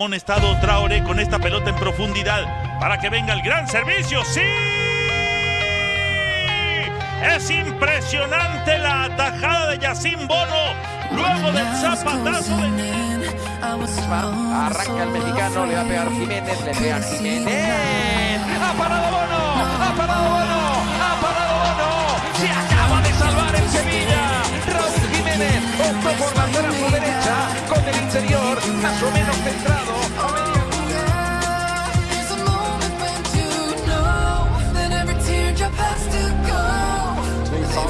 estado Traoré con esta pelota en profundidad para que venga el gran servicio. ¡Sí! Es impresionante la atajada de Yacine Bono luego del zapatazo de... Arranca el mexicano, le va a pegar Jiménez, le pega Jiménez. ¡Ha parado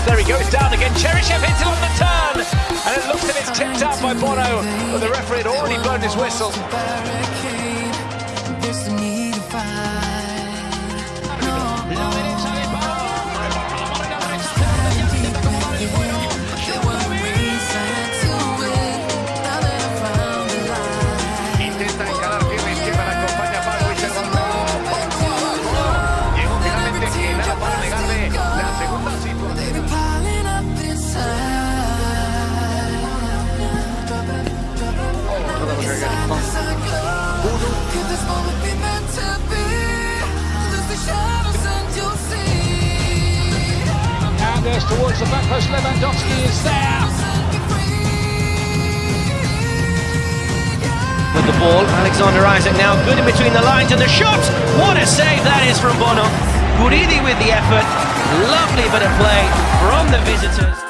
pass, there he goes down again. Cheryshev hits it on the turn, and it looks as it's tipped out by Bono, but the referee had already blown his whistle. Towards the back post. Lewandowski is there. with the ball. Alexander Isak now good in between the lines and the shot. What a save that is from Bono. Guridi with the effort. Lovely bit of play from the visitors.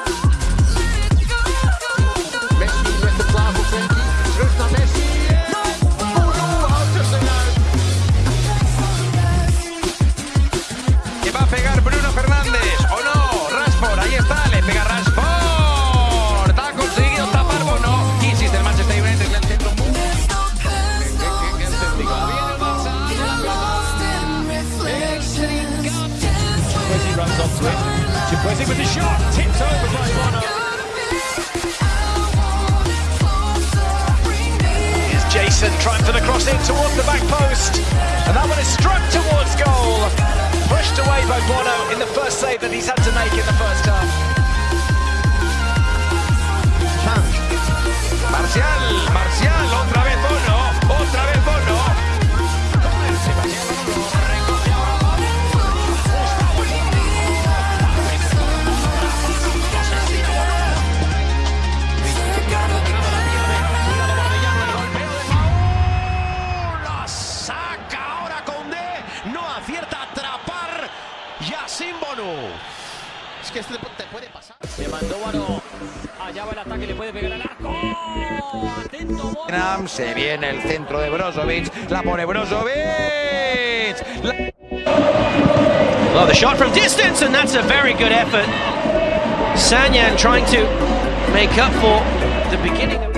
Trying for the cross in towards the back post. And that one is struck towards goal. Pushed away by Bono in the first save that he's had to make in the first half. Yacine Bono. Es que este te puede pasar. Le mandó Bono. Allá va el ataque, le puede pegar al arco. Atento Bono. Se viene el centro de Brozovic. La pone Brozovic. La- Well, the shot from distance, and that's a very good effort. Sanyan trying to make up for the beginning of.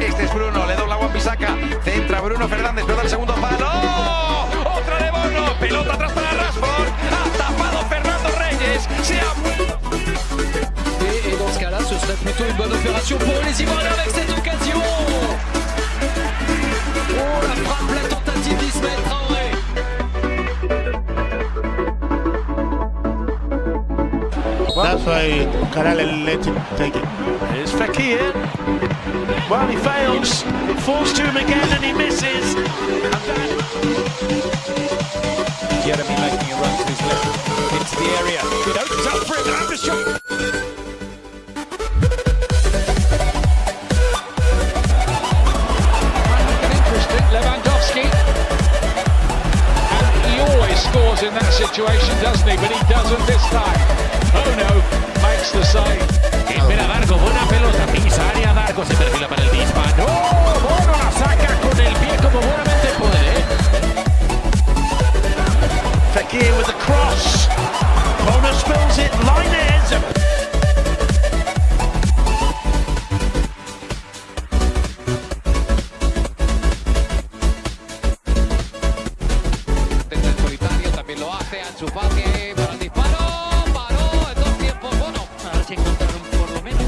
Este es Bruno, le dobla a Wan-Bissaka. Centra Bruno Fernández, pelota al segundo palo. Pour les Ivoiriens avec cette occasion. Oh, la frappe, la tentative d'Ismaël Traoré. That's why Karel let him take it. Here's Fekir. Well, he fails. It falls to him again and he misses. And that Jeremy making a run to his left into the area. It opens up for him and the shot. situation. El disparo, paró en dos tiempos. Bueno, a ver si encontraron por lo menos.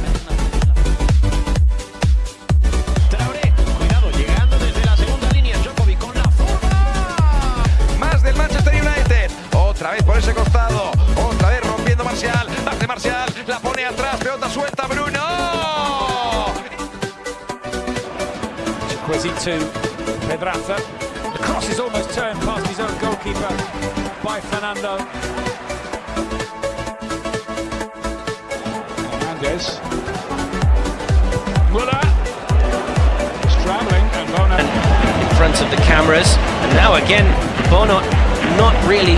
Traoré, cuidado, llegando desde la segunda línea. Jokovic con la fuga. Más del Manchester United. Otra vez por ese costado. Otra vez rompiendo Marcial. Bate Marcial, la pone atrás. Pelota suelta Bruno. Pues Quisito, pedraza. Cross is almost turned past his own. goalkeeper by Fernando. Hernandez. Muller. He's travelling and Bono. In front of the cameras. And now again, Bono not really